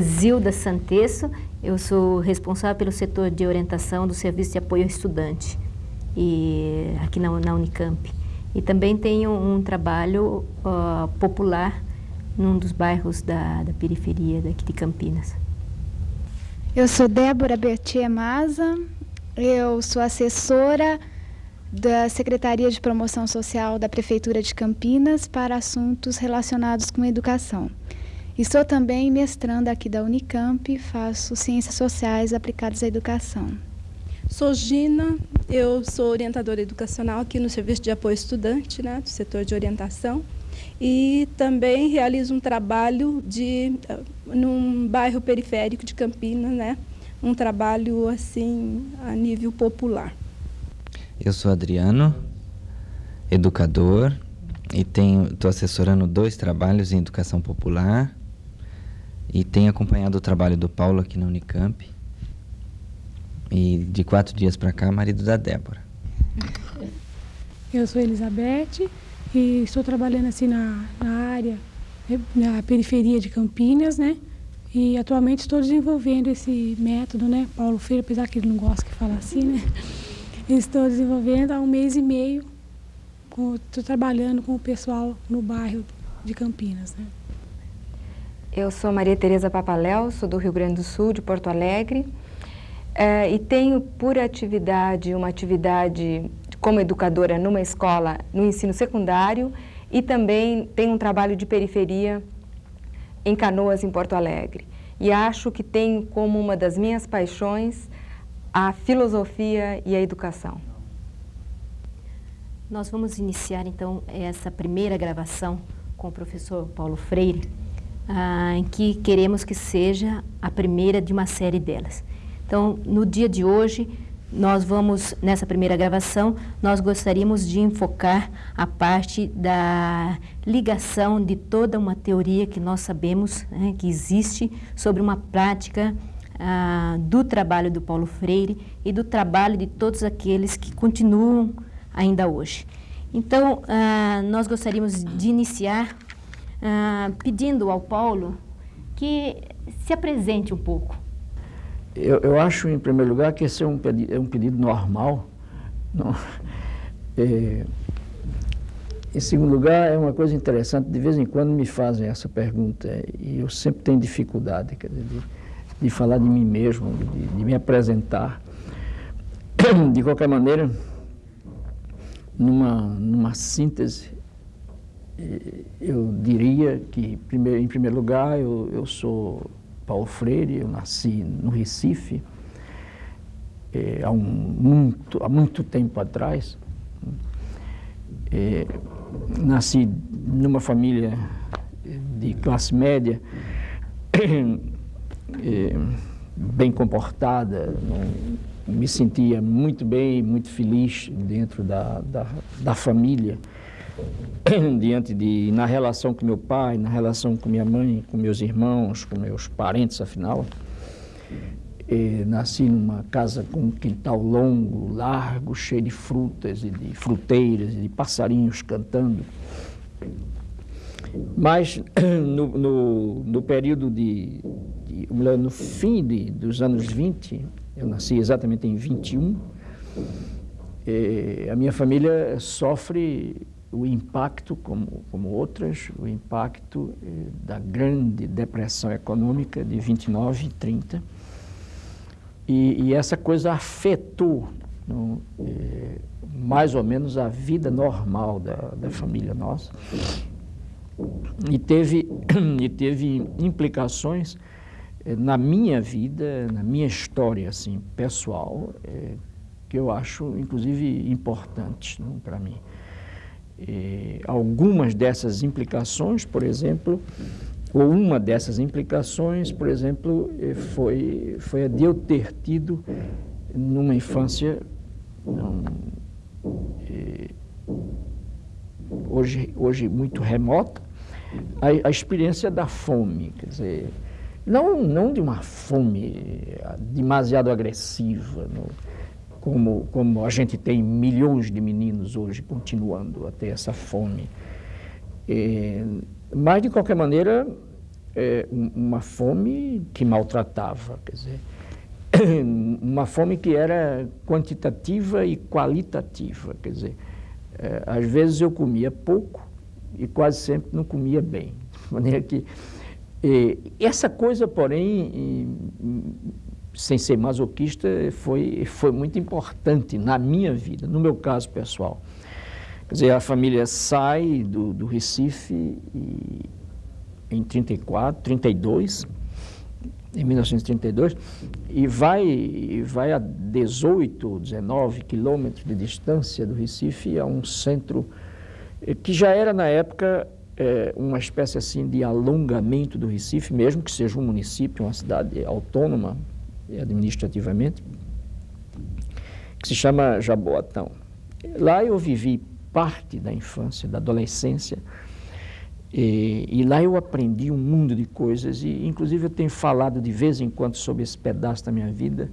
Zilda Santesso, eu sou responsável pelo setor de orientação do Serviço de Apoio ao Estudante e, aqui na, na Unicamp. E também tenho um trabalho uh, popular num dos bairros da, da periferia daqui de Campinas. Eu sou Débora Bertier Maza, eu sou assessora da Secretaria de Promoção Social da Prefeitura de Campinas para assuntos relacionados com educação. E sou também mestranda aqui da Unicamp, faço Ciências Sociais aplicadas à educação. Sou Gina, eu sou orientadora educacional aqui no Serviço de Apoio Estudante, né, do setor de orientação, e também realizo um trabalho de, num bairro periférico de Campinas, né, um trabalho assim a nível popular. Eu sou Adriano, educador, e estou assessorando dois trabalhos em educação popular e tenho acompanhado o trabalho do Paulo aqui na Unicamp. E de quatro dias para cá, marido da Débora. Eu sou Elizabeth e estou trabalhando assim na, na área, na periferia de Campinas, né? E atualmente estou desenvolvendo esse método, né? Paulo Freire, apesar que ele não gosta que fala assim, né? Estou desenvolvendo há um mês e meio. Estou trabalhando com o pessoal no bairro de Campinas, né? Eu sou Maria Tereza Papaléu, sou do Rio Grande do Sul, de Porto Alegre, é, e tenho por atividade uma atividade como educadora numa escola no ensino secundário e também tenho um trabalho de periferia em Canoas, em Porto Alegre. E acho que tenho como uma das minhas paixões a filosofia e a educação. Nós vamos iniciar então essa primeira gravação com o professor Paulo Freire, ah, em que queremos que seja a primeira de uma série delas. Então, no dia de hoje, nós vamos, nessa primeira gravação, nós gostaríamos de enfocar a parte da ligação de toda uma teoria que nós sabemos né, que existe sobre uma prática ah, do trabalho do Paulo Freire e do trabalho de todos aqueles que continuam ainda hoje. Então, ah, nós gostaríamos de iniciar pedindo ao Paulo que se apresente um pouco. Eu, eu acho, em primeiro lugar, que esse é um é um pedido normal. Não, é, em segundo lugar, é uma coisa interessante, de vez em quando me fazem essa pergunta e eu sempre tenho dificuldade dizer, de, de falar de mim mesmo, de, de me apresentar. De qualquer maneira, numa, numa síntese, eu diria que, em primeiro lugar, eu, eu sou Paulo Freire, eu nasci no Recife é, há, um, muito, há muito tempo atrás. É, nasci numa família de classe média, é, bem comportada, me sentia muito bem, muito feliz dentro da, da, da família. diante de, na relação com meu pai, na relação com minha mãe, com meus irmãos, com meus parentes, afinal. E nasci numa casa com um quintal longo, largo, cheio de frutas e de fruteiras e de passarinhos cantando. Mas no, no, no período de, de, no fim de, dos anos 20, eu nasci exatamente em 21, a minha família sofre o impacto, como, como outras, o impacto eh, da grande depressão econômica de 29 e 30. E, e essa coisa afetou no, eh, mais ou menos a vida normal da, da família nossa. E teve, e teve implicações eh, na minha vida, na minha história assim, pessoal, eh, que eu acho, inclusive, importantes para mim. E algumas dessas implicações, por exemplo, ou uma dessas implicações, por exemplo, eh, foi, foi a de eu ter tido numa infância um, e, hoje, hoje muito remota, a, a, experiência da fome, quer dizer, não, não de uma fome demasiado agressiva, como, como a gente tem milhões de meninos hoje continuando a ter essa fome. É, mas, de qualquer maneira, é, uma fome que maltratava, quer dizer, uma fome que era quantitativa e qualitativa, quer dizer, é, às vezes eu comia pouco e quase sempre não comia bem, de maneira que e, essa coisa, porém, sem ser masoquista, foi, foi muito importante na minha vida, no meu caso pessoal. Quer dizer, a família sai do, do Recife e, em 34, 32, em 1932, e vai, vai a 18, 19 quilômetros de distância do Recife a um centro eh, que já era na época é, uma espécie assim de alongamento do Recife, mesmo que seja um município, uma cidade autônoma administrativamente, que se chama Jaboatão. Lá eu vivi parte da infância, da adolescência, e, e, lá eu aprendi um mundo de coisas, e inclusive eu tenho falado de vez em quando sobre esse pedaço da minha vida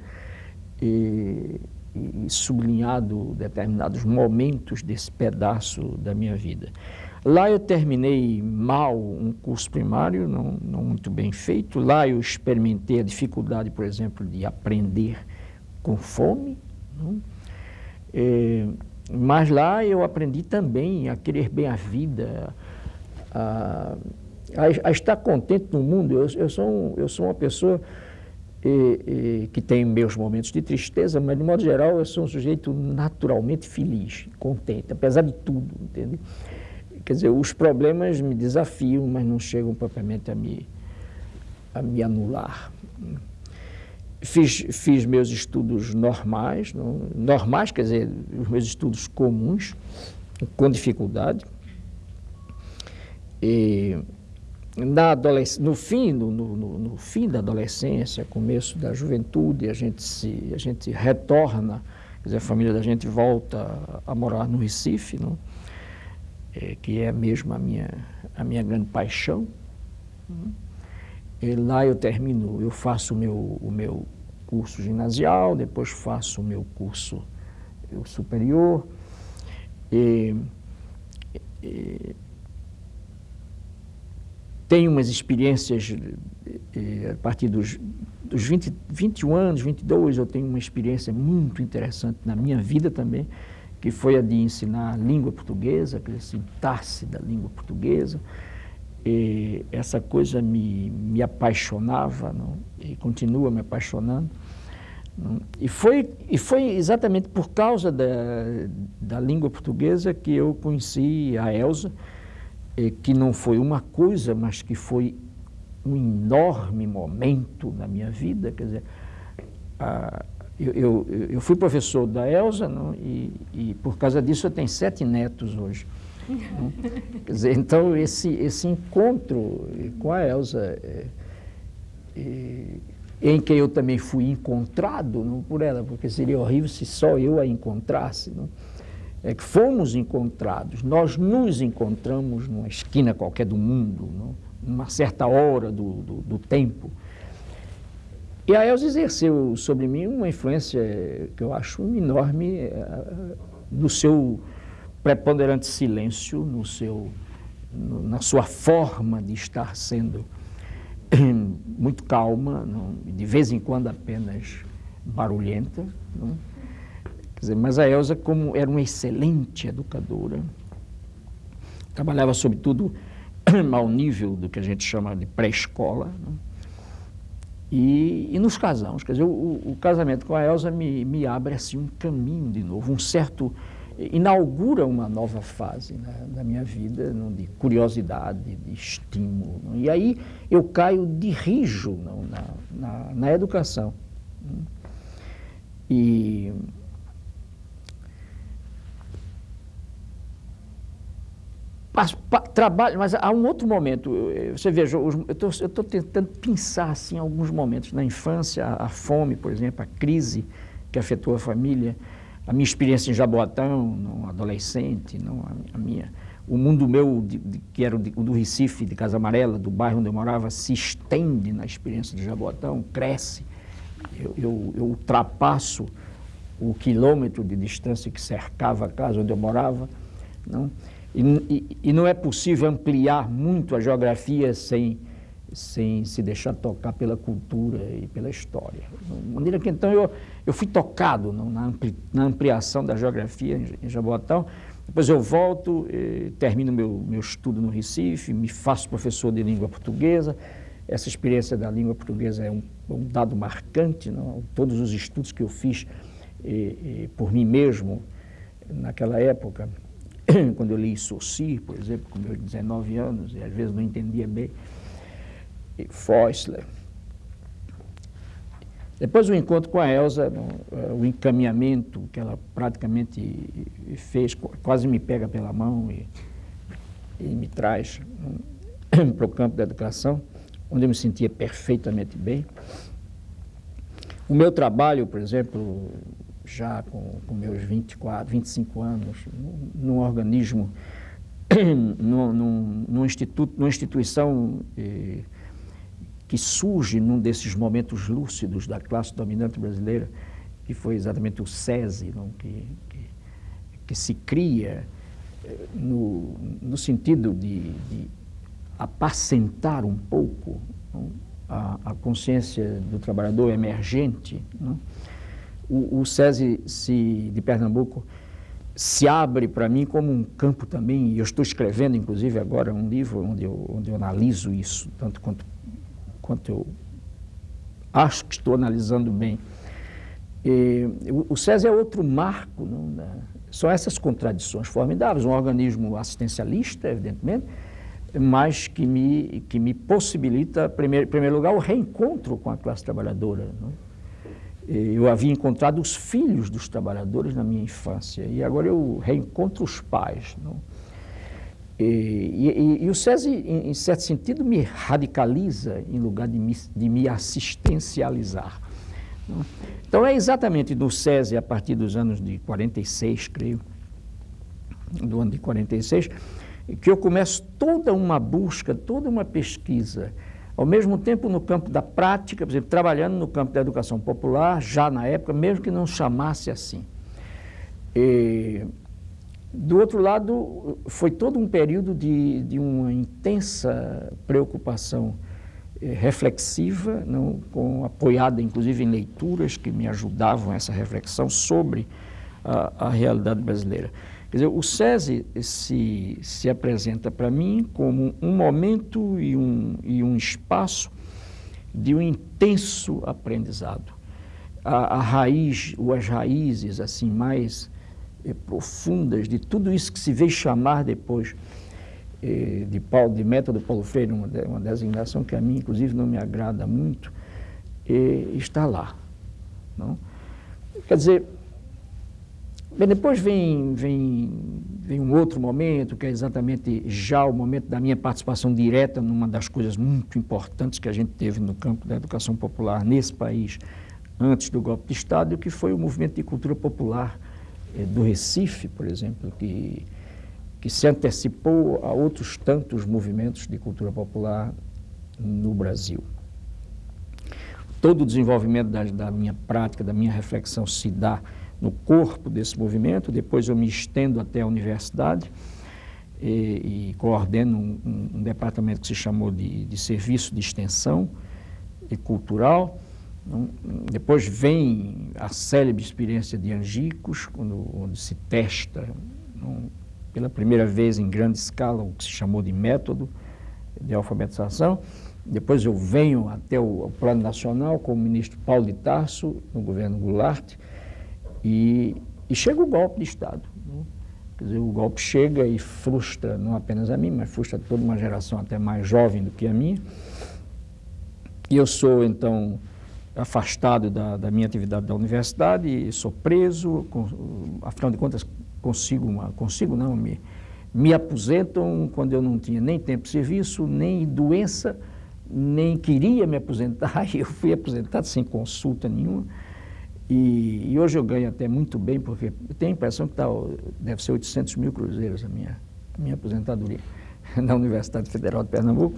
e, e sublinhado determinados momentos desse pedaço da minha vida. Lá eu terminei mal um curso primário, não, não muito bem feito. Lá eu experimentei a dificuldade, por exemplo, de aprender com fome. É, mas lá eu aprendi também a querer bem a vida, a, a, a estar contente no mundo. Eu, eu, sou, um, eu sou uma pessoa que tem meus momentos de tristeza, mas de modo geral eu sou um sujeito naturalmente feliz, contente, apesar de tudo, entende? Quer dizer, os problemas me desafiam, mas não chegam propriamente a me, a me anular. Fiz, fiz meus estudos normais, não, normais, quer dizer, os meus estudos comuns, com dificuldade. E na no, fim, no, no, no, fim da adolescência, começo da juventude, a gente, se, a gente retorna, quer dizer, a família da gente volta a morar no Recife, não? É, que é mesmo a minha, a minha grande paixão. E lá eu termino, eu faço o meu, o meu curso ginasial, depois faço o meu curso superior. E, e, tenho umas experiências, a partir dos, dos 20, 21 anos, 22, eu tenho uma experiência muito interessante na minha vida também, que foi a de ensinar a língua portuguesa, a sintaxe da língua portuguesa. E essa coisa me, me apaixonava não? e continua me apaixonando. E, foi, e foi exatamente por causa da, da língua portuguesa que eu conheci a Elsa, que não foi uma coisa, mas que foi um enorme momento na minha vida. Quer dizer, eu, eu, eu, fui professor da Elsa não, e, e, por causa disso eu tenho sete netos hoje. Quer dizer, então esse, esse encontro com a Elsa, é, é, em que eu também fui encontrado não, por ela, porque seria horrível se só eu a encontrasse. Não? É que fomos encontrados, nós nos encontramos numa esquina qualquer do mundo, não? numa certa hora do, do, do tempo. E a Elza exerceu sobre mim uma influência que eu acho enorme eh, no seu preponderante silêncio, no seu, na sua forma de estar sendo muito calma, não, de vez em quando apenas barulhenta. Não? Quer dizer, mas a Elza, como era uma excelente educadora, trabalhava sobretudo ao nível do que a gente chama de pré-escola, e, e, nos casamos. Quer dizer, o, o, casamento com a Elsa me, me abre assim um caminho de novo, um certo inaugura uma nova fase né, minha vida, não, de curiosidade, de estímulo. Não, e aí eu caio de rijo não, na, na, na educação. E trabalho, mas há um outro momento, você veja, eu estou tentando pensar assim, alguns momentos na infância, a, a, fome, por exemplo, a crise que afetou a família, a minha experiência em Jaboatão, no adolescente, não, a, a minha, o mundo meu, de, de, que era o, de, o do Recife, de Casa Amarela, do bairro onde eu morava, se estende na experiência de Jaboatão, cresce, eu, eu, eu ultrapasso o quilômetro de distância que cercava a casa onde eu morava, não? E, e, não é possível ampliar muito a geografia sem, sem se deixar tocar pela cultura e pela história. De maneira que então eu, eu fui tocado na, ampli, na, ampliação da geografia em, em Jaboatão. Depois eu volto, eh, termino meu, meu estudo no Recife, me faço professor de língua portuguesa. Essa experiência da língua portuguesa é um, um dado marcante. Não? Todos os estudos que eu fiz eh, eh, por mim mesmo naquela época, quando eu li Saussure, por exemplo, com meus 19 anos, e às vezes não entendia bem, e Foisler. Depois o encontro com a Elsa, eh, o encaminhamento que ela praticamente fez, quase me pega pela mão e, e me traz para o campo da educação, onde eu me sentia perfeitamente bem. O meu trabalho, por exemplo, já com, com meus 24, 25 anos, num organismo, num, num, num instituto, numa instituição eh, que surge num desses momentos lúcidos da classe dominante brasileira, que foi exatamente o SESI, não, que, que, que se cria eh, no, no sentido de, de apacentar um pouco não, a, a consciência do trabalhador emergente. Não, o, o SESI se, de Pernambuco se abre para mim como um campo também, e eu estou escrevendo, inclusive, agora um livro onde eu, onde eu analiso isso, tanto quanto, quanto eu acho que estou analisando bem. E, o, o SESI é outro marco, não, né? são essas contradições formidáveis, um organismo assistencialista, evidentemente, mas que me, que me possibilita, em primeiro, primeiro lugar, o reencontro com a classe trabalhadora. Não? Eu havia encontrado os filhos dos trabalhadores na minha infância e agora eu reencontro os pais. Não? E, e, e, o SESI, em, em, certo sentido, me radicaliza em lugar de me, de me assistencializar. Não? Então, é exatamente do SESI, a partir dos anos de 46, creio, do ano de 46, que eu começo toda uma busca, toda uma pesquisa ao mesmo tempo, no campo da prática, por exemplo, trabalhando no campo da educação popular, já na época, mesmo que não chamasse assim. E, do outro lado, foi todo um período de, de uma intensa preocupação eh, reflexiva, não, com, apoiada inclusive em leituras que me ajudavam essa reflexão sobre a, a realidade brasileira. Quer dizer, o SESI se, se apresenta para mim como um momento e um, e um espaço de um intenso aprendizado. A, a raiz, ou as raízes assim mais eh, profundas de tudo isso que se veio chamar depois eh, de, Paulo, de método Paulo Freire, uma, uma designação que a mim, inclusive, não me agrada muito, eh, está lá. Não? Quer dizer, Bem, depois vem, vem, vem um outro momento, que é exatamente já o momento da minha participação direta numa das coisas muito importantes que a gente teve no campo da educação popular nesse país, antes do golpe de Estado, que foi o movimento de cultura popular eh, do Recife, por exemplo, que, que se antecipou a outros tantos movimentos de cultura popular no Brasil. Todo o desenvolvimento da, da minha prática, da minha reflexão se dá no corpo desse movimento, depois eu me estendo até a universidade e, e coordeno um, um, um, departamento que se chamou de, de Serviço de Extensão e Cultural. Depois vem a célebre experiência de Angicos, quando, onde se testa pela primeira vez em grande escala o que se chamou de método de alfabetização. Depois eu venho até o, o Plano Nacional com o ministro Paulo de Tarso, no governo Goulart, e, e chega o golpe de Estado. Né? Quer dizer, o golpe chega e frustra não apenas a mim, mas frustra toda uma geração até mais jovem do que a minha. E eu sou, então, afastado da, da minha atividade da universidade, sou preso, com, afinal de contas, consigo, uma, consigo não, me, me aposentam quando eu não tinha nem tempo de serviço, nem doença, nem queria me aposentar, eu fui aposentado sem consulta nenhuma. E, e, hoje eu ganho até muito bem, porque eu tenho a impressão que tá, deve ser 800 mil cruzeiros a minha, a minha aposentadoria na Universidade Federal de Pernambuco.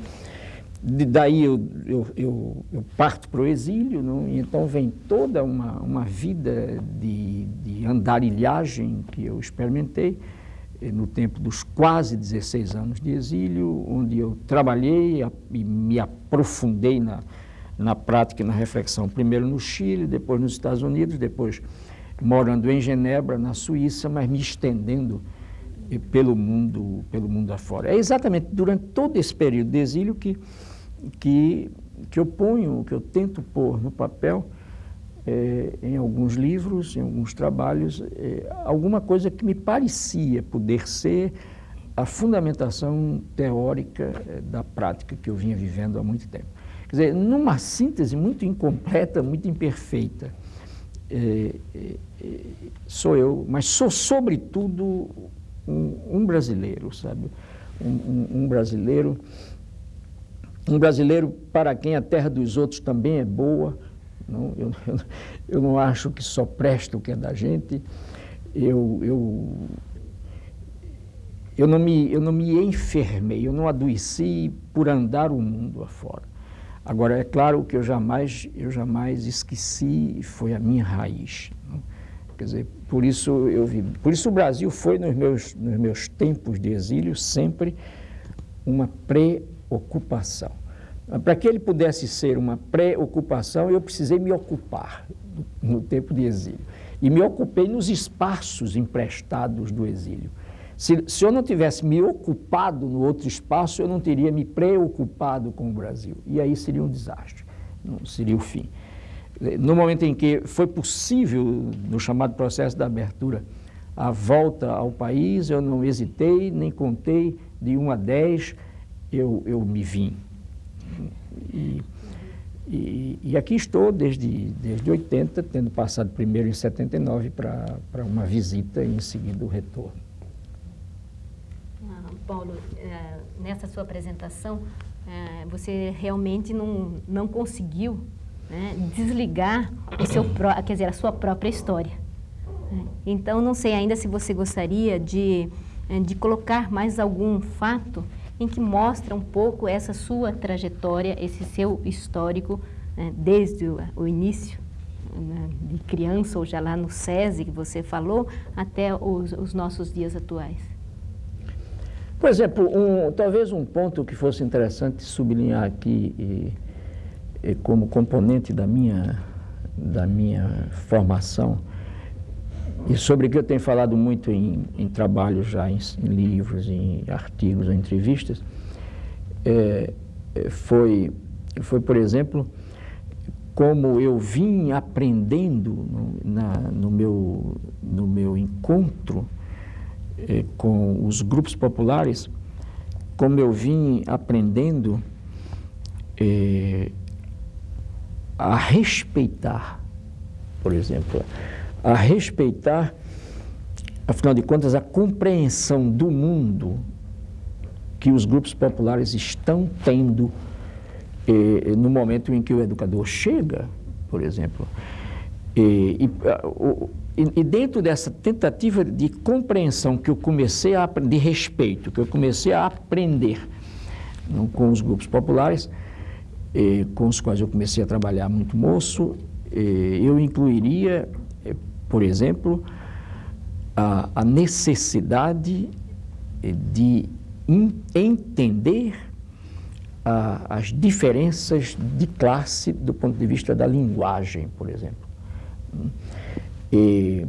De, daí eu, eu, eu, eu parto para o exílio, não? e então vem toda uma, uma vida de, de andarilhagem que eu experimentei, eh, no tempo dos quase 16 anos de exílio, onde eu trabalhei e me aprofundei na, na prática e na reflexão, primeiro no Chile, depois nos Estados Unidos, depois morando em Genebra, na Suíça, mas me estendendo eh, pelo mundo, pelo mundo afora. É exatamente durante todo esse período de exílio que, que, que eu ponho, que eu tento pôr no papel, é, em alguns livros, em alguns trabalhos, é, alguma coisa que me parecia poder ser a fundamentação teórica da prática que eu vinha vivendo há muito tempo. Quer dizer, numa síntese muito incompleta, muito imperfeita, sou eu, mas sou sobretudo um, um brasileiro, sabe? Um, um, um brasileiro, um brasileiro para quem a terra dos outros também é boa, não, eu, eu, eu, não acho que só presta o que é da gente. Eu, eu, eu, não me, eu não me enfermei, eu não adoeci por andar o mundo afora. Agora, é claro que eu jamais, eu jamais esqueci, foi a minha raiz. Não? Quer dizer, por isso eu vi, por isso o Brasil foi nos meus, nos meus tempos de exílio sempre uma preocupação. Para que ele pudesse ser uma preocupação, eu precisei me ocupar no tempo de exílio. E me ocupei nos espaços emprestados do exílio. Se, se, eu não tivesse me ocupado no outro espaço, eu não teria me preocupado com o Brasil. E aí seria um desastre, não seria o fim. No momento em que foi possível, no chamado processo da abertura, a volta ao país, eu não hesitei, nem contei de 1 a 10, eu, eu me vim. E, e, e, aqui estou desde, desde 80, tendo passado primeiro em 79 para uma visita e em seguida o retorno. Paulo, é, nessa sua apresentação, é, você realmente não, não conseguiu né, desligar o seu, quer dizer, a sua própria história. Né. Então, não sei ainda se você gostaria de, é, de colocar mais algum fato em que mostra um pouco essa sua trajetória, esse seu histórico, né, desde o, o início, né, de criança ou já lá no SESI que você falou, até os, os nossos dias atuais. Por exemplo, um, talvez um ponto que fosse interessante sublinhar aqui, e, e como componente da minha, da minha formação, e sobre o que eu tenho falado muito em, em trabalhos já, em, em, livros, em artigos, em entrevistas, é, é, foi, foi, por exemplo, como eu vim aprendendo no, na, no, meu, no meu encontro é, com os grupos populares, como eu vim aprendendo é, a respeitar, por exemplo, a respeitar, afinal de contas, a compreensão do mundo que os grupos populares estão tendo eh, no momento em que o educador chega, por exemplo. E, e, e, dentro dessa tentativa de compreensão que eu comecei a de respeito, que eu comecei a aprender não, com os grupos populares, eh, com os quais eu comecei a trabalhar muito moço, eh, eu incluiria por exemplo, a, a necessidade de entender a, as diferenças de classe do ponto de vista da linguagem, por exemplo. E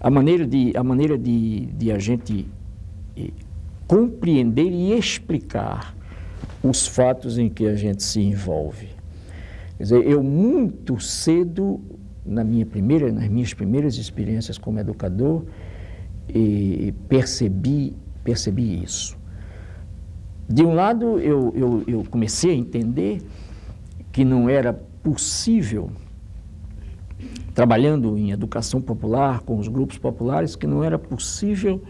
a maneira de a, maneira de, de a gente compreender e explicar os fatos em que a gente se envolve. Quer dizer, eu muito cedo na minha primeira, nas minhas primeiras experiências como educador, e percebi, percebi isso. De um lado, eu, eu, eu comecei a entender que não era possível, trabalhando em educação popular, com os grupos populares, que não era possível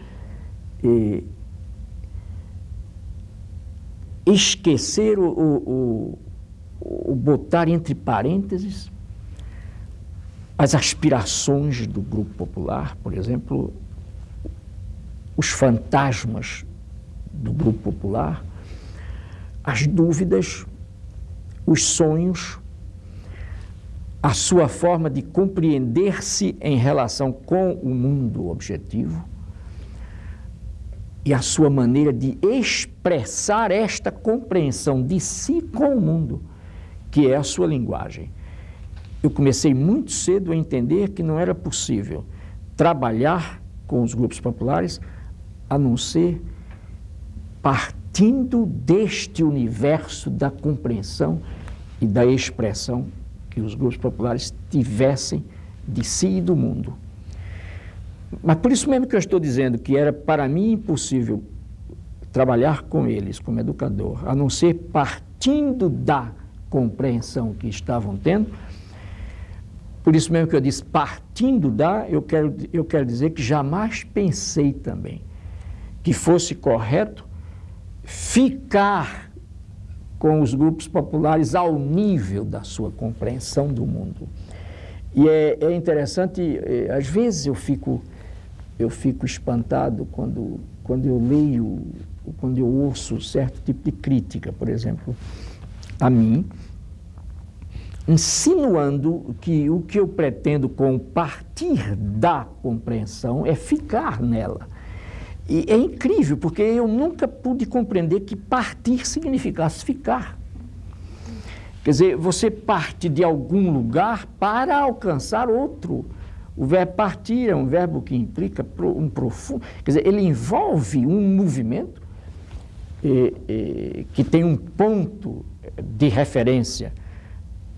eh, esquecer o, o, o, o botar entre parênteses as aspirações do grupo popular, por exemplo, os fantasmas do grupo popular, as dúvidas, os sonhos, a sua forma de compreender-se em relação com o mundo objetivo, e a sua maneira de expressar esta compreensão de si com o mundo, que é a sua linguagem. Eu comecei muito cedo a entender que não era possível trabalhar com os grupos populares a não ser partindo deste universo da compreensão e da expressão que os grupos populares tivessem de si e do mundo. Mas por isso mesmo que eu estou dizendo que era para mim impossível trabalhar com eles como educador, a não ser partindo da compreensão que estavam tendo. Por isso mesmo que eu disse partindo da, eu quero, eu quero dizer que jamais pensei também que fosse correto ficar com os grupos populares ao nível da sua compreensão do mundo. E é, é interessante, é, às vezes eu fico eu fico espantado quando, quando eu leio, quando eu ouço certo tipo de crítica, por exemplo, a mim, insinuando que o que eu pretendo com partir da compreensão é ficar nela. E é incrível, porque eu nunca pude compreender que partir significasse ficar. Quer dizer, você parte de algum lugar para alcançar outro. O verbo partir é um verbo que implica um profundo, quer dizer, ele envolve um movimento eh, eh, que tem um ponto de referência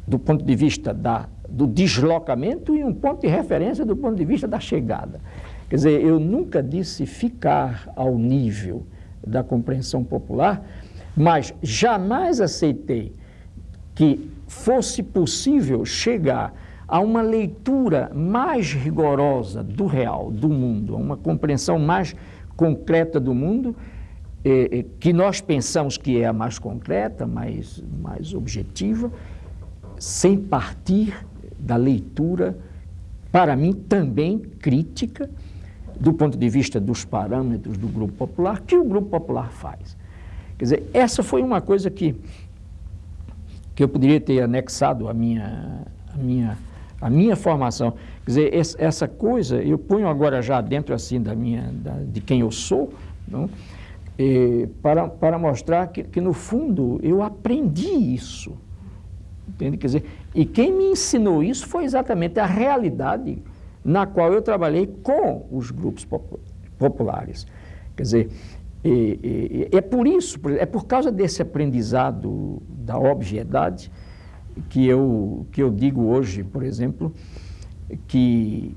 do ponto de vista da, do deslocamento e um ponto de referência do ponto de vista da chegada. Quer dizer, eu nunca disse ficar ao nível da compreensão popular, mas jamais aceitei que fosse possível chegar a uma leitura mais rigorosa do real, do mundo, a uma compreensão mais concreta do mundo, eh, eh, que nós pensamos que é a mais concreta, mais, mais objetiva, sem partir da leitura, para mim também crítica, do ponto de vista dos parâmetros do grupo popular, que o grupo popular faz. Quer dizer, essa foi uma coisa que, que eu poderia ter anexado à minha, à minha, à minha formação. Quer dizer, essa coisa eu ponho agora já dentro assim da minha, da, de quem eu sou, não? E, para, para mostrar que, que, no fundo, eu aprendi isso. Entende? Quer dizer, e quem me ensinou isso foi exatamente a realidade na qual eu trabalhei com os grupos populares. Quer dizer, e, é por isso, é por causa desse aprendizado da obviedade que eu, que eu digo hoje, por exemplo, que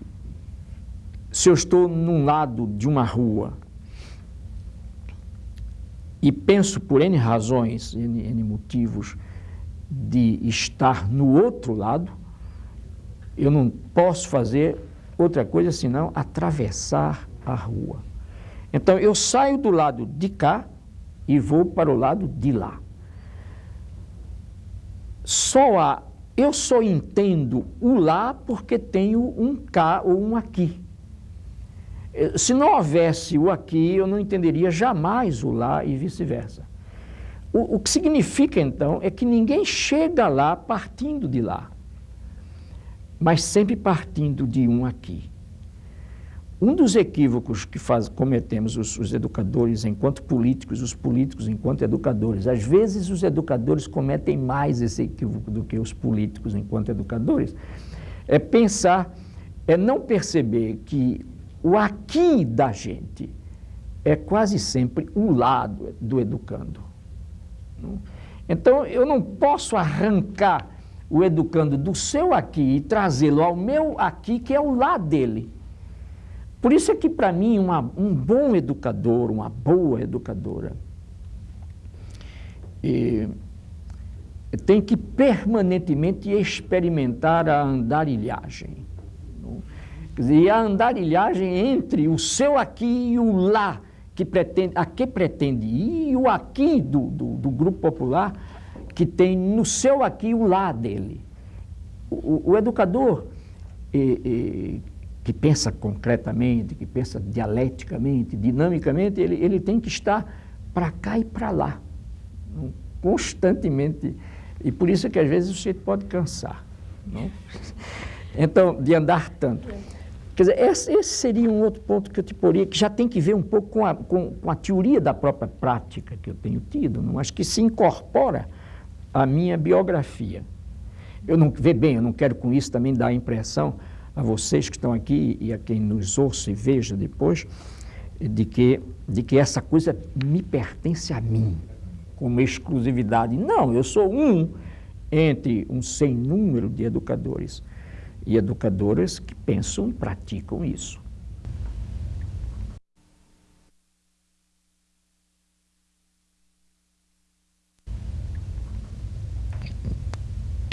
se eu estou num lado de uma rua e penso por N razões, N, N motivos, de estar no outro lado, eu não posso fazer outra coisa senão atravessar a rua. Então eu saio do lado de cá e vou para o lado de lá. Só há, eu só entendo o lá porque tenho um cá ou um aqui. Eh, se não houvesse o aqui, eu não entenderia jamais o lá e vice-versa. O, o que significa, então, é que ninguém chega lá partindo de lá, mas sempre partindo de um aqui. Um dos equívocos que faz, cometemos os, os, educadores enquanto políticos, os políticos enquanto educadores, às vezes os educadores cometem mais esse equívoco do que os políticos enquanto educadores, é pensar, é não perceber que o aqui da gente é quase sempre o lado do educando. Então, eu não posso arrancar o educando do seu aqui e trazê-lo ao meu aqui, que é o lá dele. Por isso é que, para mim, uma, um bom educador, uma boa educadora, e, tem que permanentemente experimentar a andarilhagem. e a andarilhagem entre o seu aqui e o lá que pretende, a que pretende ir e o aqui do, do, do, grupo popular que tem no seu aqui o lá dele. O, o educador que pensa concretamente, que pensa dialeticamente, dinamicamente, ele, ele tem que estar para cá e para lá, constantemente. E por isso é que às vezes o sujeito pode cansar. Não? Então, de andar tanto. Quer dizer, esse, esse, seria um outro ponto que eu te poria, que já tem que ver um pouco com a, com, com a teoria da própria prática que eu tenho tido, não? acho que se incorpora à minha biografia. Eu não, vê bem, eu não quero com isso também dar a impressão a vocês que estão aqui e a quem nos ouça e veja depois, de que, de que essa coisa me pertence a mim, como exclusividade. Não, eu sou um entre um sem número de educadores e educadoras que pensam e praticam isso.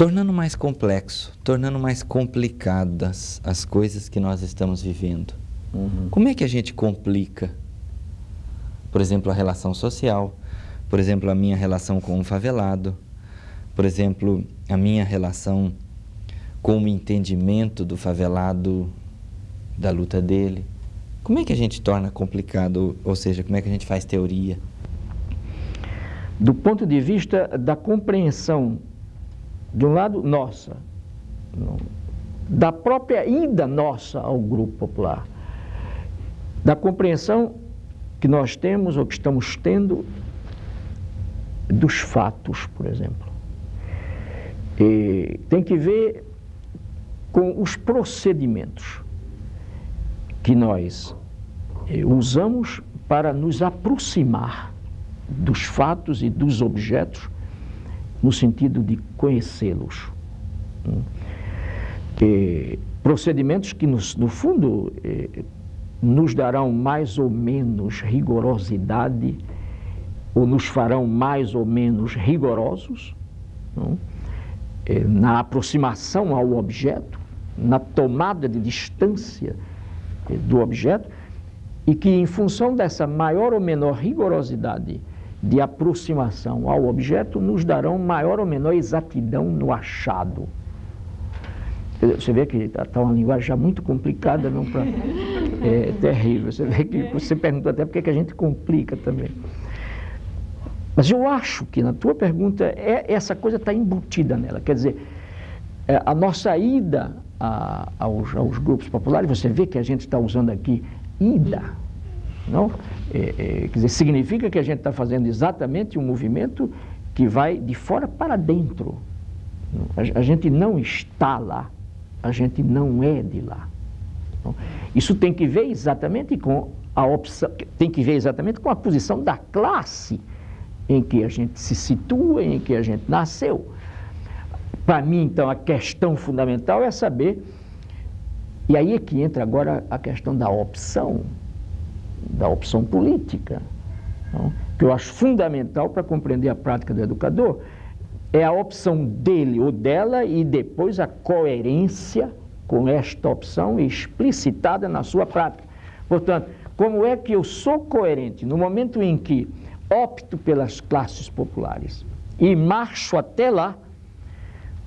Tornando mais complexo, tornando mais complicadas as coisas que nós estamos vivendo. Uhum. Como é que a gente complica, por exemplo, a relação social, por exemplo, a minha relação com um favelado, por exemplo, a minha relação com o entendimento do favelado, da luta dele. Como é que a gente torna complicado, ou seja, como é que a gente faz teoria? Do ponto de vista da compreensão, de um lado, nossa, da própria ida nossa ao grupo popular, da compreensão que nós temos ou que estamos tendo dos fatos, por exemplo. E tem que ver com os procedimentos que nós eh, usamos para nos aproximar dos fatos e dos objetos no sentido de conhecê-los. Hum. procedimentos que, nos, no fundo, eh, nos darão mais ou menos rigorosidade ou nos farão mais ou menos rigorosos? Eh, na aproximação ao objeto na tomada de distância eh, do objeto e que, em função dessa maior ou menor rigorosidade de aproximação ao objeto, nos darão maior ou menor exatidão no achado. Você vê que está uma linguagem já muito complicada, não pra, é terrível. Você vê que você perguntou até por que a gente complica também. Mas eu acho que na tua pergunta é, essa coisa está embutida nela. Quer dizer, é, a nossa ida a, aos, aos, grupos populares, você vê que a gente está usando aqui ida, não? É, é, quer dizer, significa que a gente está fazendo exatamente um movimento que vai de fora para dentro. A, a gente não está lá, a gente não é de lá. Não? Isso tem que ver exatamente com a opção, tem que ver exatamente com a posição da classe em que a gente se situa, em que a gente nasceu. Para mim, então, a questão fundamental é saber, e aí é que entra agora a questão da opção, da opção política, não? que eu acho fundamental para compreender a prática do educador, é a opção dele ou dela e depois a coerência com esta opção explicitada na sua prática. Portanto, como é que eu sou coerente no momento em que opto pelas classes populares e marcho até lá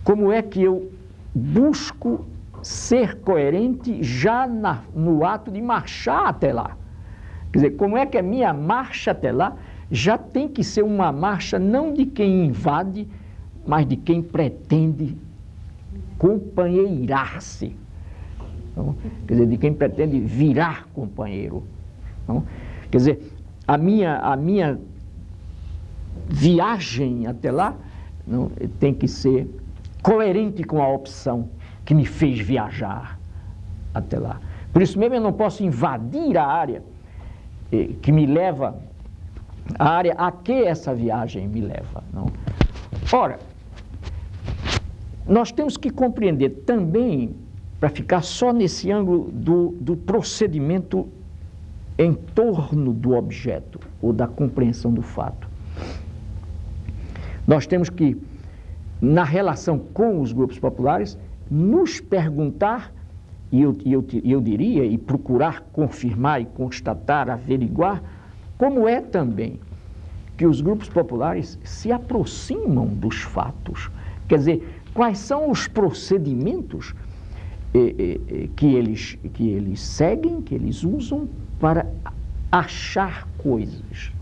como é que eu busco ser coerente já na, no ato de marchar até lá? Quer dizer, como é que a minha marcha até lá já tem que ser uma marcha não de quem invade, mas de quem pretende companheirar-se. Quer dizer, de quem pretende virar companheiro. Não? Quer dizer, a minha, a minha viagem até lá não, tem que ser coerente com a opção que me fez viajar até lá. Por isso mesmo eu não posso invadir a área que me leva, a área a que essa viagem me leva. Não? Ora, nós temos que compreender também, para ficar só nesse ângulo do, do procedimento em torno do objeto ou da compreensão do fato. Nós temos que na relação com os grupos populares, nos perguntar, e eu, eu, eu diria, e procurar confirmar e constatar, averiguar, como é também que os grupos populares se aproximam dos fatos. Quer dizer, quais são os procedimentos eh, eh, eh que, eles, que eles seguem, que eles usam para achar coisas.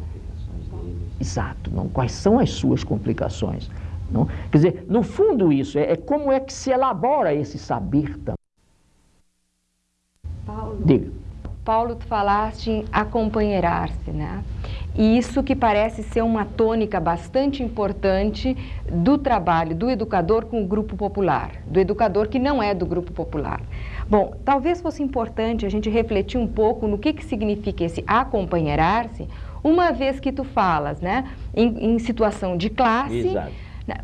Exato, não? quais são as suas complicações. Não? Quer dizer, no fundo isso é, é como é que se elabora esse saber também. Diga. Paulo, tu falaste em acompanheirar-se, né? E isso que parece ser uma tônica bastante importante do trabalho do educador com o grupo popular, do educador que não é do grupo popular. Bom, talvez fosse importante a gente refletir um pouco no que, que significa esse acompanheirar-se, uma vez que tu falas, né, em, em situação de classe, Exato?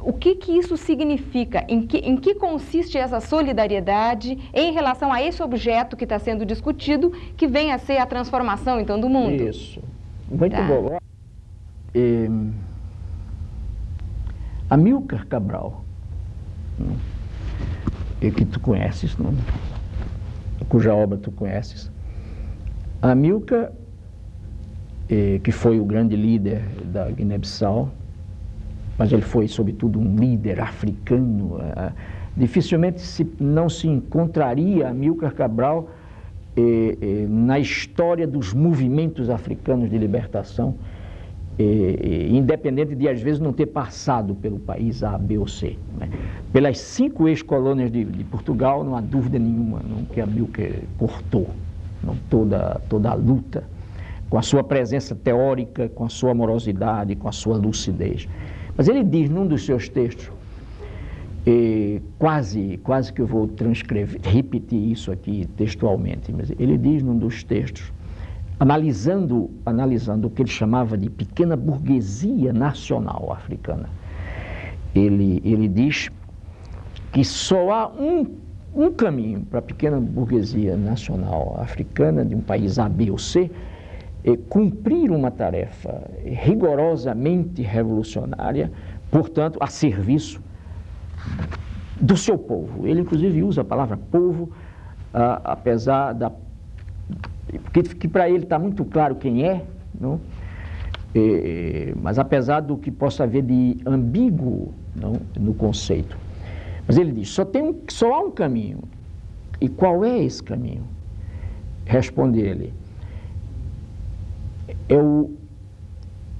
O que, que isso significa? Em que, em que consiste essa solidariedade em relação a esse objeto que está sendo discutido, que vem a ser a transformação, então, do mundo? Isso. Muito tá. bom. E, Amilcar Cabral, e que tu conheces, não? cuja obra tu conheces. Amilcar, que foi o grande líder da Guiné-Bissau, mas ele foi, sobretudo, um líder africano. Uh, dificilmente se, não se encontraria Amilcar Cabral eh, eh, na história dos movimentos africanos de libertação, eh, independente de, às vezes, não ter passado pelo país A, B ou C. Né? Pelas cinco ex-colônias de, de, Portugal, não há dúvida nenhuma não, que Amilcar cortou não, toda, toda a luta, com a sua presença teórica, com a sua amorosidade, com a sua lucidez. Mas ele diz num dos seus textos, e quase, quase que eu vou transcrever, repetir isso aqui textualmente, mas ele diz num dos textos, analisando, analisando o que ele chamava de pequena burguesia nacional africana, ele, ele diz que só há um, um caminho para a pequena burguesia nacional africana, de um país A, B ou C, cumprir uma tarefa rigorosamente revolucionária, portanto, a serviço do seu povo. Ele, inclusive, usa a palavra povo, ah, apesar da. que, que para ele está muito claro quem é, não? É, mas apesar do que possa haver de ambíguo não, no conceito. Mas ele diz: só, tem um, só há um caminho. E qual é esse caminho? Responde ele: é o,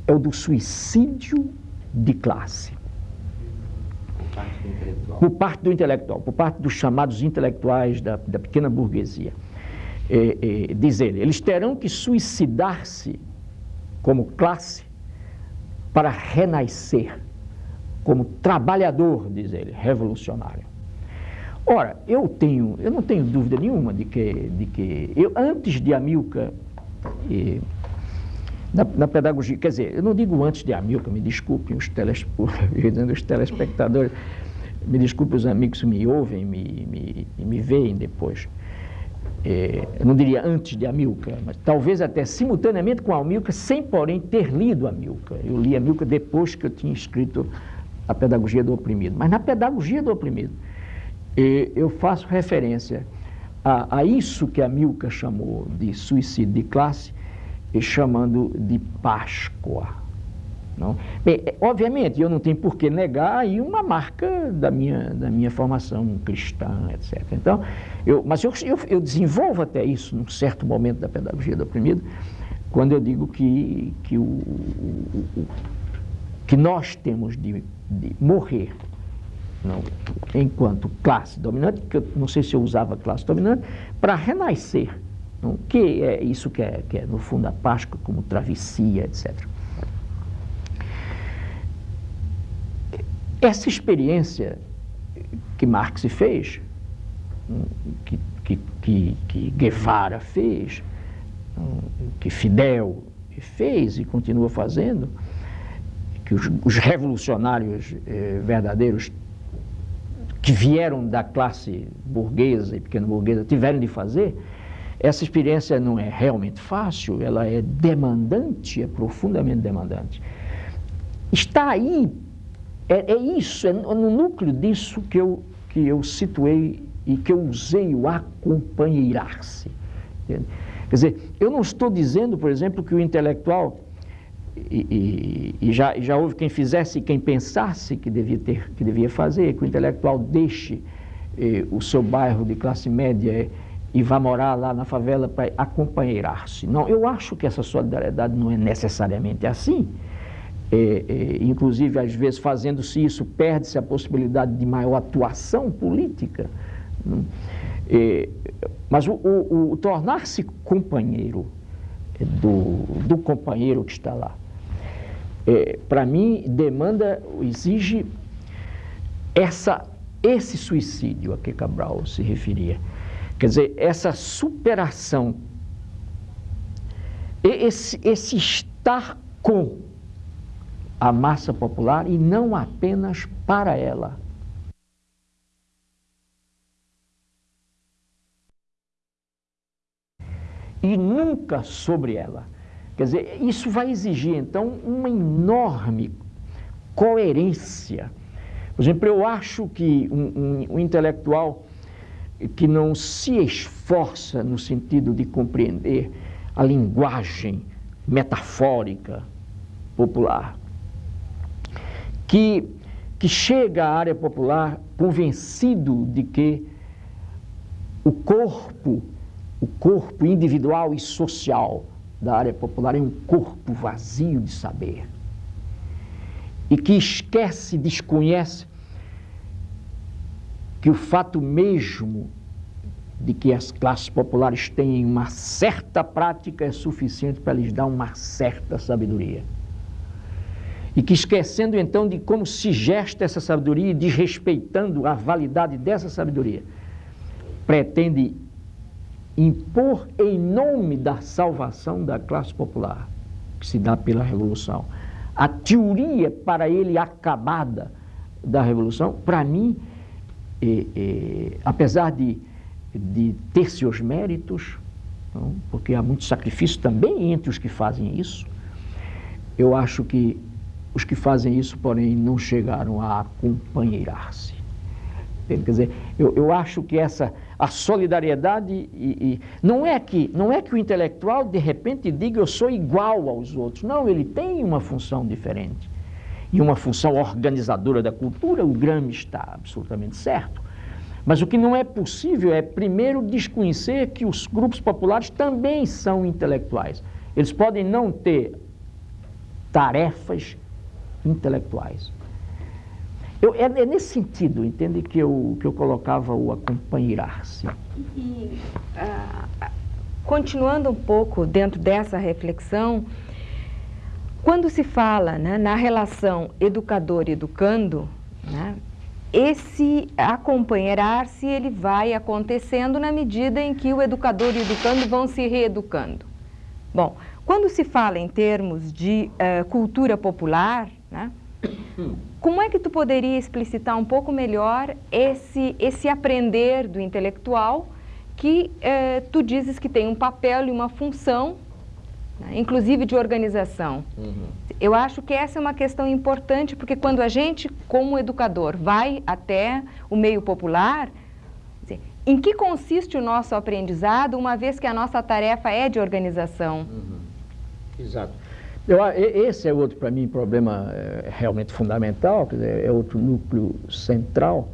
é o do suicídio de classe. Por parte do intelectual, por parte dos chamados intelectuais da, da pequena burguesia. É, é, diz ele, eles terão que suicidar-se como classe para renascer como trabalhador, diz ele, revolucionário. Ora, eu tenho, eu não tenho dúvida nenhuma de que, de que eu antes de Amilcar eh, na, na, pedagogia, quer dizer, eu não digo antes de Amilcar, me desculpem os, os telespectadores, me desculpem os amigos que me ouvem me, me, me veem depois. É, eu não diria antes de Amilcar, mas talvez até simultaneamente com Amilcar, sem porém ter lido Amilcar. Eu li Amilcar depois que eu tinha escrito a Pedagogia do Oprimido. Mas na Pedagogia do Oprimido, é, eu faço referência a, a isso que Amilcar chamou de suicídio de classe, chamando de Páscoa. Não? Bem, é, obviamente, eu não tenho por que negar aí uma marca da minha, da minha formação cristã, etc. Então, eu, mas eu, eu, eu desenvolvo até isso num certo momento da pedagogia do oprimido, quando eu digo que, que, o, o, o que nós temos de, de morrer não, enquanto classe dominante, que eu não sei se eu usava classe dominante, para renascer não? que é isso que é, que é, no fundo, a Páscoa como travessia, etc. Essa experiência que Marx fez, que, que, que, que Guevara fez, que Fidel fez e continua fazendo, que os, os revolucionários eh, verdadeiros que vieram da classe burguesa e pequena burguesa tiveram de fazer, essa experiência não é realmente fácil, ela é demandante, é profundamente demandante. Está aí, é, é isso, é no núcleo disso que eu, que eu situei e que eu usei o acompanheirar-se. Quer dizer, eu não estou dizendo, por exemplo, que o intelectual, e, e, e já, já houve quem fizesse e quem pensasse que devia, ter, que devia fazer, que o intelectual deixe eh, o seu bairro de classe média e vá morar lá na favela para acompanheirar-se. Não, eu acho que essa solidariedade não é necessariamente assim. É, é, inclusive, às vezes, fazendo-se isso, perde-se a possibilidade de maior atuação política. É, mas o, o, o tornar-se companheiro do, do companheiro que está lá, é, para mim, demanda, exige essa, esse suicídio a que Cabral se referia. Quer dizer, essa superação, esse, esse estar com a massa popular e não apenas para ela. E nunca sobre ela. Quer dizer, isso vai exigir, então, uma enorme coerência. Por exemplo, eu acho que um, um, um intelectual que não se esforça no sentido de compreender a linguagem metafórica popular, que, que chega à área popular convencido de que o corpo, o corpo individual e social da área popular é um corpo vazio de saber. E que esquece, desconhece que o fato mesmo de que as classes populares têm uma certa prática é suficiente para lhes dar uma certa sabedoria. E que esquecendo então de como se gesta essa sabedoria e desrespeitando a validade dessa sabedoria, pretende impor em nome da salvação da classe popular, que se dá pela Revolução, a teoria para ele acabada da Revolução, para mim, é, é, apesar de, de ter seus méritos, não, porque há muito sacrifício também entre os que fazem isso, eu acho que os que fazem isso, porém, não chegaram a acompanhar-se. Quer dizer, eu, eu acho que essa a solidariedade e, e, não é que não é que o intelectual de repente diga eu sou igual aos outros. Não, ele tem uma função diferente e uma função organizadora da cultura. O Gramsci está absolutamente certo. Mas o que não é possível é primeiro desconhecer que os grupos populares também são intelectuais. Eles podem não ter tarefas intelectuais, eu, é, é, nesse sentido, entende, que eu, que eu colocava o acompanhar-se. E, uh, continuando um pouco dentro dessa reflexão, quando se fala né, na relação educador-educando, né, esse acompanhar-se ele vai acontecendo na medida em que o educador e o educando vão se reeducando. Bom, quando se fala em termos de uh, cultura popular, né, como é que tu poderia explicitar um pouco melhor esse, esse aprender do intelectual que eh, tu dizes que tem um papel e uma função, né, inclusive de organização? Uhum. Eu acho que essa é uma questão importante, porque quando a gente, como educador, vai até o meio popular, em que consiste o nosso aprendizado, uma vez que a nossa tarefa é de organização? Uhum. Exato. Eu, esse é outro, para mim, problema é, realmente fundamental, é outro núcleo central.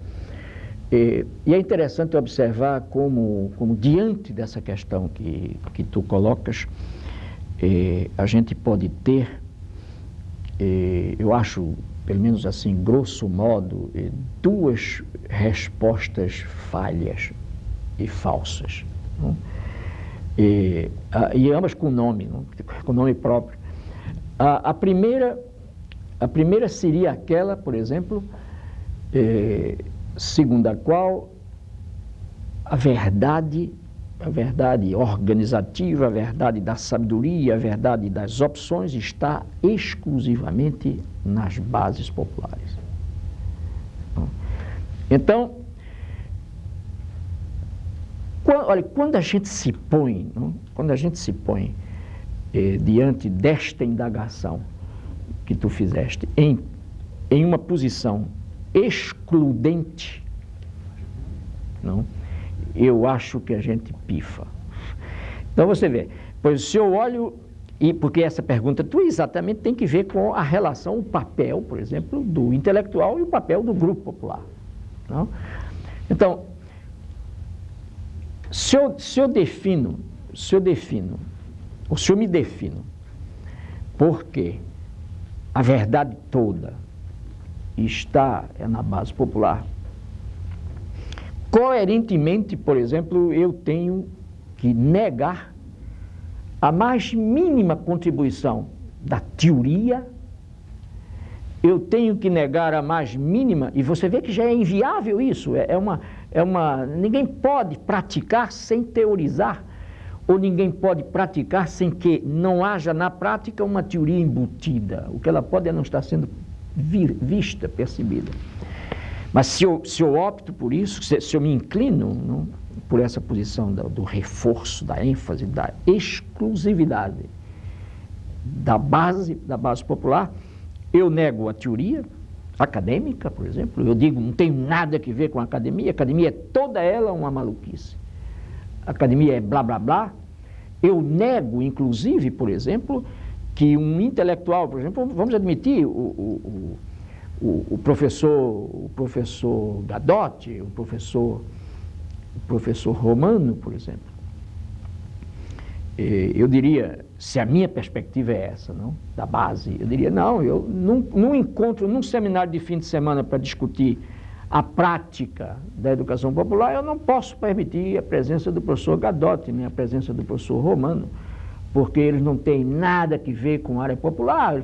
E, e, é interessante observar como, como diante dessa questão que, que tu colocas, e, a gente pode ter, e, eu acho, pelo menos assim, grosso modo, duas respostas falhas e falsas. E, e, ambas com nome, não? com nome próprio. A, a, primeira, a primeira seria aquela, por exemplo, segundo a qual a verdade, a verdade organizativa, a verdade da sabedoria, a verdade das opções está exclusivamente nas bases populares. Então, quando, olha, quando a gente se põe, não? quando a gente se põe eh, diante desta indagação que tu fizeste, em, em uma posição excludente, não, eu acho que a gente pifa. Então você vê, pois se eu olho, e porque essa pergunta tu exatamente tem que ver com a relação, o papel, por exemplo, do intelectual e o papel do grupo popular. Não? Então, se eu, se eu defino, se eu defino o senhor me defino. Porque a verdade toda está é na base popular. Coerentemente, por exemplo, eu tenho que negar a mais mínima contribuição da teoria, eu tenho que negar a mais mínima, e você vê que já é inviável isso, é, é uma, é uma. Ninguém pode praticar sem teorizar, ou ninguém pode praticar sem que não haja na prática uma teoria embutida. O que ela pode é não estar sendo vir, vista, percebida. Mas se eu, se eu opto por isso, se, se eu me inclino não, por essa posição do, do reforço, da ênfase, da exclusividade da base, da base popular, eu nego a teoria acadêmica, por exemplo. Eu digo, não tem nada a ver com a academia. A academia é toda ela uma maluquice. A academia é blá blá blá. Eu nego, inclusive, por exemplo, que um intelectual, por exemplo, vamos admitir o, o, o, o professor, o professor Gadotti, o professor, o professor Romano, por exemplo. Eh, eu diria, se a minha perspectiva é essa, não, da base, eu diria, não, eu não, encontro num seminário de fim de semana para discutir a prática da educação popular, eu não posso permitir a presença do professor Gadotti, nem a presença do professor Romano, porque eles não têm nada que ver com a área popular,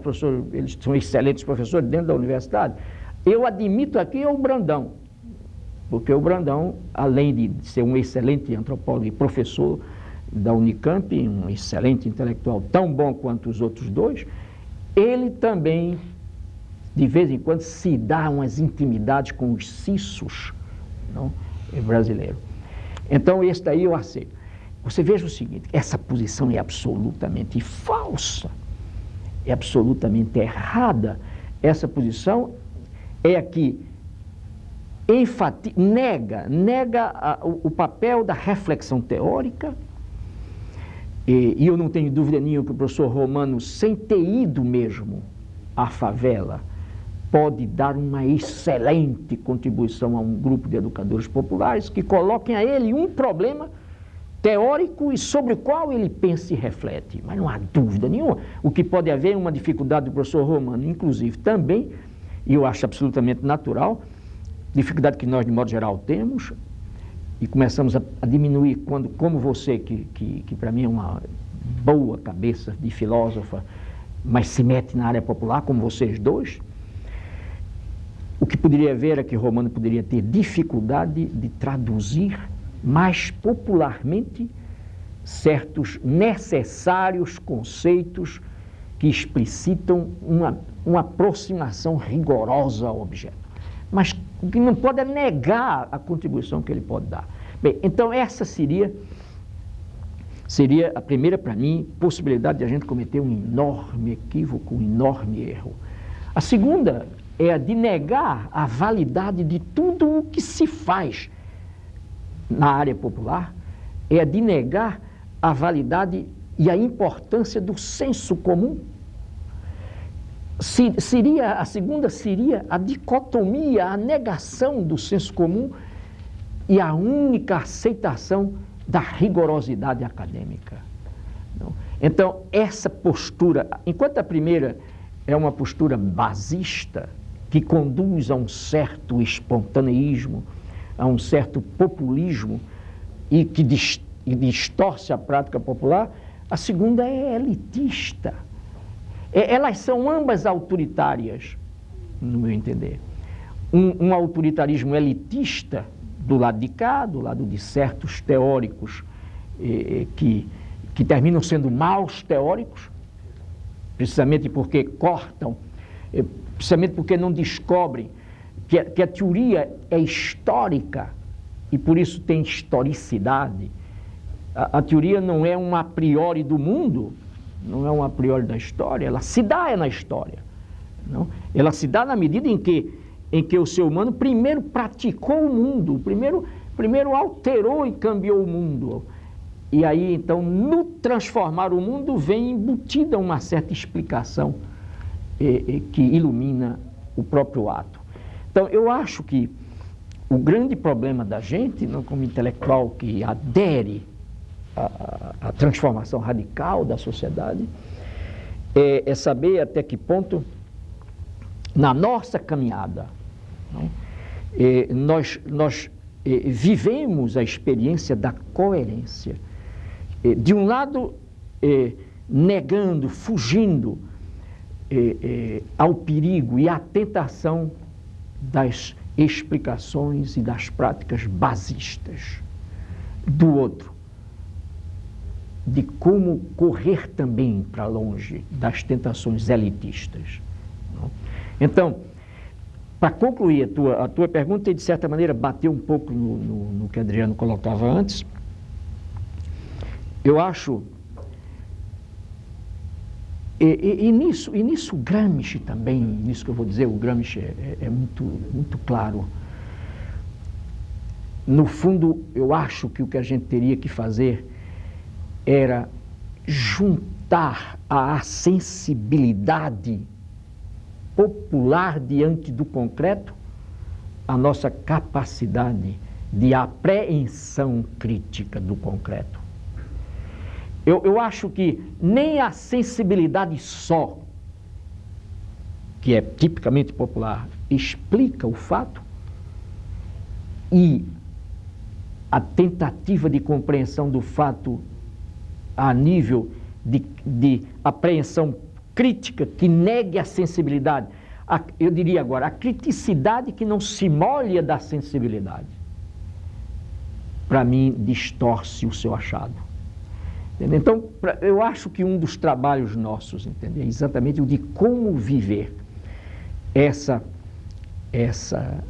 eles são excelentes professores dentro da universidade. Eu admito aqui o Brandão, porque o Brandão, além de ser um excelente antropólogo e professor da Unicamp, um excelente intelectual, tão bom quanto os outros dois, ele também, de vez em quando, se dá umas intimidades com os cissos não, brasileiros. Então, esse daí eu aceito. Você veja o seguinte: essa posição é absolutamente falsa, é absolutamente errada. Essa posição é a que enfati nega, nega a, o, o, papel da reflexão teórica. E, e eu não tenho dúvida nenhuma que o professor Romano, sem ter ido mesmo à favela, pode dar uma excelente contribuição a um grupo de educadores populares que coloquem a ele um problema teórico e sobre o qual ele pensa e reflete. Mas não há dúvida nenhuma. O que pode haver é uma dificuldade do professor Romano, inclusive, também, e eu acho absolutamente natural, dificuldade que nós, de modo geral, temos, e começamos a, a diminuir quando, como você, que, que, que para mim é uma boa cabeça de filósofa, mas se mete na área popular, como vocês dois, o que poderia haver é que Romano poderia ter dificuldade de traduzir mais popularmente certos necessários conceitos que explicitam uma, uma aproximação rigorosa ao objeto. Mas o que não pode é negar a contribuição que ele pode dar. Bem, então essa seria, seria a primeira, para mim, possibilidade de a gente cometer um enorme equívoco, um enorme erro. A segunda é a de negar a validade de tudo o que se faz na área popular é de negar a validade e a importância do senso comum. Se, seria, a segunda seria a dicotomia, a negação do senso comum e a única aceitação da rigorosidade acadêmica. Então, essa postura, enquanto a primeira é uma postura basista, que conduz a um certo espontaneísmo, a um certo populismo e que distorce a prática popular, a segunda é elitista. É, elas são ambas autoritárias, no meu entender. Um, um, autoritarismo elitista do lado de cá, do lado de certos teóricos eh, eh que, que terminam sendo maus teóricos, precisamente porque cortam, eh, precisamente porque não descobrem que a, que a teoria é histórica e por isso tem historicidade. A, a, teoria não é um a priori do mundo, não é um a priori da história, ela se dá na história. Não? Ela se dá na medida em que, em que o ser humano primeiro praticou o mundo, primeiro, primeiro alterou e cambiou o mundo. E aí, então, no transformar o mundo, vem embutida uma certa explicação eh, eh, que ilumina o próprio ato. Então, eu acho que o grande problema da gente, não como intelectual que adere à, à transformação radical da sociedade, é, é, saber até que ponto, na nossa caminhada, não, é, nós, nós eh, vivemos a experiência da coerência. Eh, de um lado, eh, negando, fugindo eh, ao perigo e à tentação das explicações e das práticas basistas. Do outro, de como correr também para longe das tentações elitistas. Então, para concluir a tua, a tua pergunta, e de certa maneira bater um pouco no, no, no que Adriano colocava antes, eu acho. E, e, e, nisso, e nisso Gramsci também, nisso que eu vou dizer, o Gramsci é, é, é muito, muito claro. No fundo, eu acho que o que a gente teria que fazer era juntar à sensibilidade popular diante do concreto a nossa capacidade de apreensão crítica do concreto. Eu, eu acho que nem a sensibilidade só, que é tipicamente popular, explica o fato, e a tentativa de compreensão do fato a nível de, de apreensão crítica que negue a sensibilidade. A, eu diria agora, a criticidade que não se molha da sensibilidade. Para mim, distorce o seu achado. Entendeu? Então, pra, eu acho que um dos trabalhos nossos entendeu? é exatamente o de como viver essa, essa,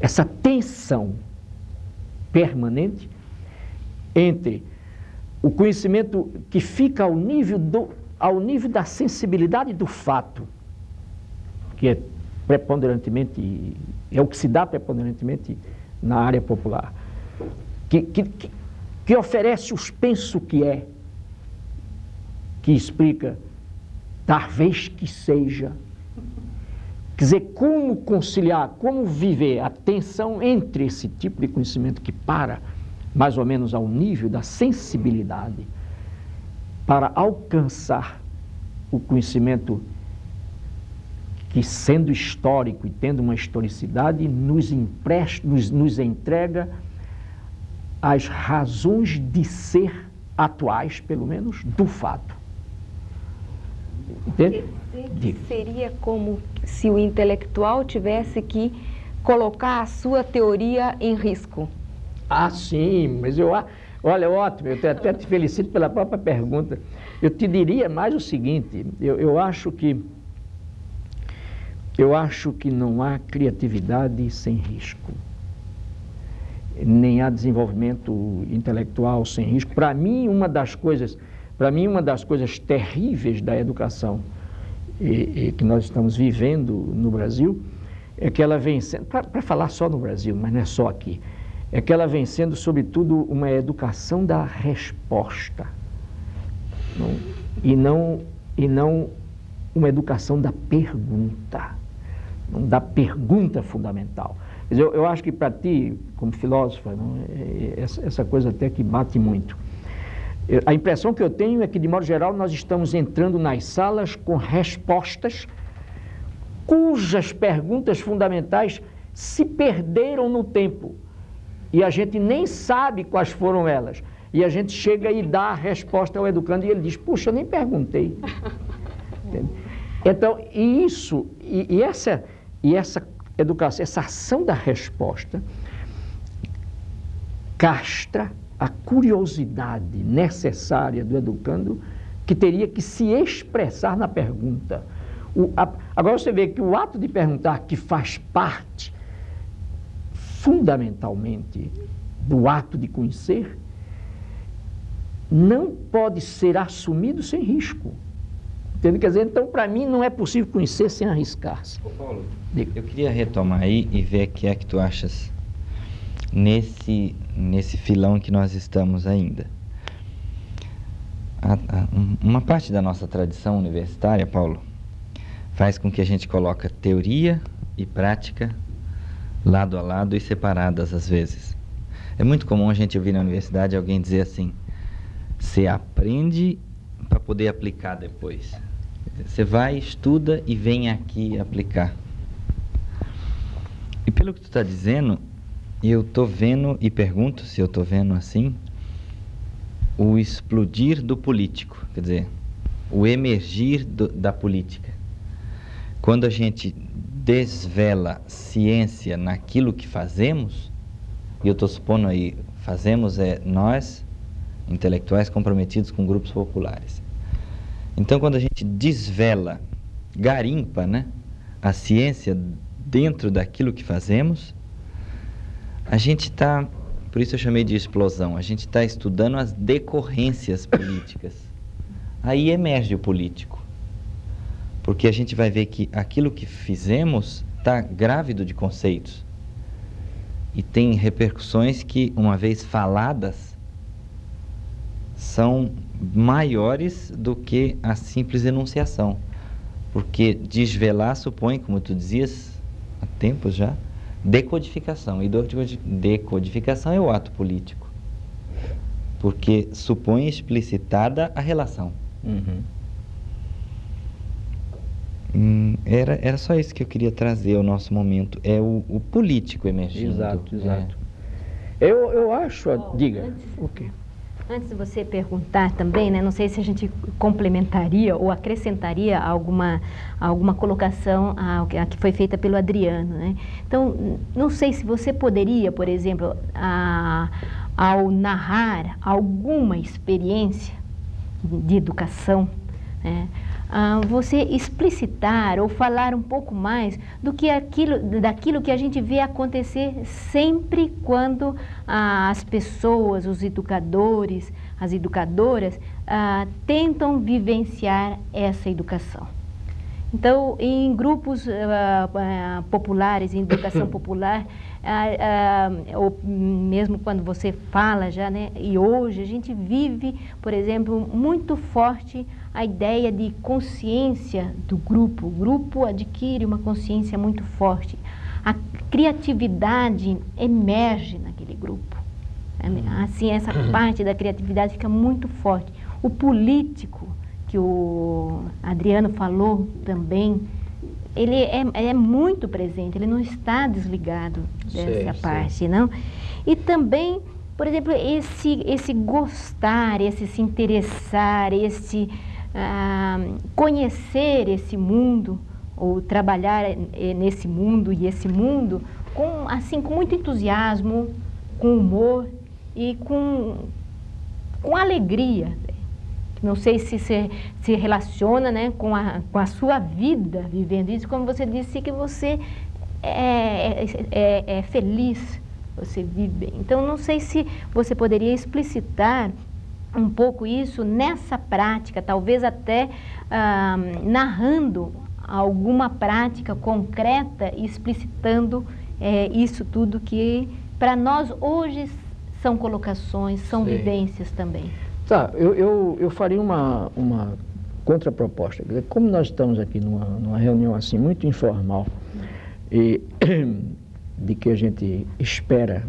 essa tensão permanente entre o conhecimento que fica ao nível, do, ao nível da sensibilidade do fato, que é preponderantemente, é o que se dá preponderantemente na área popular, que, que, que, oferece os penso que é, que explica, talvez que seja. Quer dizer, como conciliar, como viver a tensão entre esse tipo de conhecimento que para mais ou menos ao nível da sensibilidade, para alcançar o conhecimento que, sendo histórico e tendo uma historicidade, nos, empresta, nos, nos entrega as razões de ser atuais, pelo menos, do fato. Entende? Seria como se o intelectual tivesse que colocar a sua teoria em risco. Ah, sim, mas eu. Olha, ótimo, eu até te felicito pela própria pergunta. Eu te diria mais o seguinte: eu, eu acho que. Eu acho que não há criatividade sem risco. Nem há desenvolvimento intelectual sem risco. Para mim, uma das coisas, para mim, uma das coisas terríveis da educação e, e que nós estamos vivendo no Brasil é que ela vem sendo, para falar só no Brasil, mas não é só aqui, é que ela vem sendo, sobretudo, uma educação da resposta não, e, não, e não uma educação da pergunta, não, da pergunta fundamental. Eu, eu acho que para ti, como filósofa, não, é, é, essa, essa coisa até que bate muito. A impressão que eu tenho é que, de modo geral, nós estamos entrando nas salas com respostas cujas perguntas fundamentais se perderam no tempo e a gente nem sabe quais foram elas. E a gente chega e dá a resposta ao educando e ele diz: Puxa, eu nem perguntei. então, e isso, e, e, essa, e essa educação, essa ação da resposta, castra a curiosidade necessária do educando que teria que se expressar na pergunta. O, a, agora você vê que o ato de perguntar que faz parte fundamentalmente do ato de conhecer, não pode ser assumido sem risco. Entende? Quer dizer, então, para mim, não é possível conhecer sem arriscar-se. Paulo, eu queria retomar aí e ver o que é que tu achas nesse, nesse filão que nós estamos ainda. A, a, uma parte da nossa tradição universitária, Paulo, faz com que a gente coloque teoria e prática lado a lado e separadas às vezes. É muito comum a gente ouvir na universidade alguém dizer assim: você aprende para poder aplicar depois. Você vai, estuda e vem aqui aplicar. E pelo que tu está dizendo, eu tô vendo e pergunto se eu tô vendo assim o explodir do político, quer dizer, o emergir do, da política. Quando a gente desvela ciência naquilo que fazemos, e eu estou supondo aí, fazemos é nós, intelectuais comprometidos com grupos populares. Então, quando a gente desvela, garimpa, né, a ciência dentro daquilo que fazemos, a gente está, por isso eu chamei de explosão, a gente está estudando as decorrências políticas. Aí emerge o político. Porque a gente vai ver que aquilo que fizemos está grávido de conceitos. E tem repercussões que, uma vez faladas, são maiores do que a simples enunciação. Porque desvelar supõe, como tu dizias há tempos já, decodificação. E decodificação é o ato político. Porque supõe explicitada a relação. Uhum. Hum, era, era só isso que eu queria trazer ao nosso momento. É o, o político emergindo. Exato, exato. É. Eu, eu acho... Oh, diga. Antes, o quê? Antes de você perguntar também, né, não sei se a gente complementaria ou acrescentaria alguma, alguma colocação a, a que foi feita pelo Adriano. Né? Então, não sei se você poderia, por exemplo, a, ao narrar alguma experiência de educação, né, ah, você explicitar ou falar um pouco mais do que aquilo, daquilo que a gente vê acontecer sempre quando ah, as pessoas, os educadores, as educadoras ah, tentam vivenciar essa educação. Então, em grupos populares, em educação popular, ou mesmo quando você fala já, né, e hoje a gente vive, por exemplo, muito forte a ideia de consciência do grupo. O grupo adquire uma consciência muito forte. A criatividade emerge naquele grupo. Assim, essa parte da criatividade fica muito forte. O político, que o Adriano falou também, ele é, é muito presente, ele não está desligado dessa parte, não? E também, por exemplo, esse, esse gostar, esse se interessar, esse ah, conhecer esse mundo ou trabalhar eh, nesse mundo e esse mundo com assim com muito entusiasmo, com humor e com, com alegria. Não sei se se, se relaciona né, com, a, com a sua vida vivendo isso, como você disse que você é, é, é, é feliz, você vive. Então, não sei se você poderia explicitar um pouco isso nessa prática, talvez até ah, narrando alguma prática concreta e explicitando é, isso tudo que para nós hoje são colocações, são Sim. vivências também. Tá, eu, eu, eu faria uma, uma contraproposta. Como nós estamos aqui numa, numa reunião assim muito informal e de que a gente espera,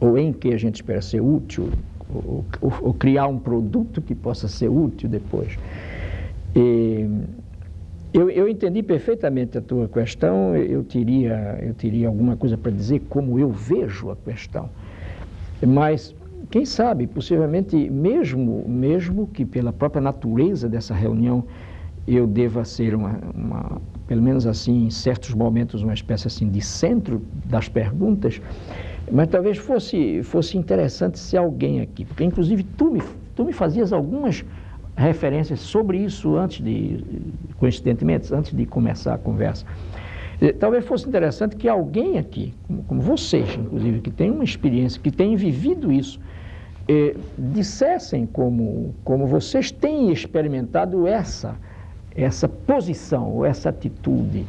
ou em que a gente espera ser útil ou, ou, criar um produto que possa ser útil depois. E, eu, eu, entendi perfeitamente a tua questão, eu teria, eu teria alguma coisa para dizer como eu vejo a questão. Mas, quem sabe, possivelmente, mesmo, mesmo que pela própria natureza dessa reunião eu deva ser uma, uma, pelo menos assim, em certos momentos, uma espécie assim de centro das perguntas, mas talvez fosse, fosse interessante se alguém aqui, porque inclusive tu me, tu me fazias algumas referências sobre isso antes de, coincidentemente, antes de começar a conversa. Talvez fosse interessante que alguém aqui, como, como vocês, inclusive, que tem uma experiência, que tem vivido isso, eh, dissessem como, como vocês têm experimentado essa, essa posição, essa atitude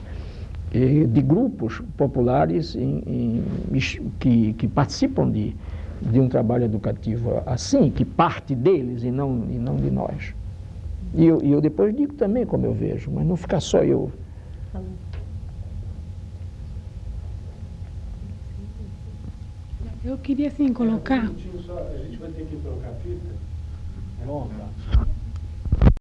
de grupos populares em, em, que, que, participam de, de um trabalho educativo assim, que parte deles e não, e não de nós. E eu, e eu depois digo também como eu vejo, mas não ficar só eu. Eu queria assim colocar. a gente vai ter que trocar a fita. Bom, tá.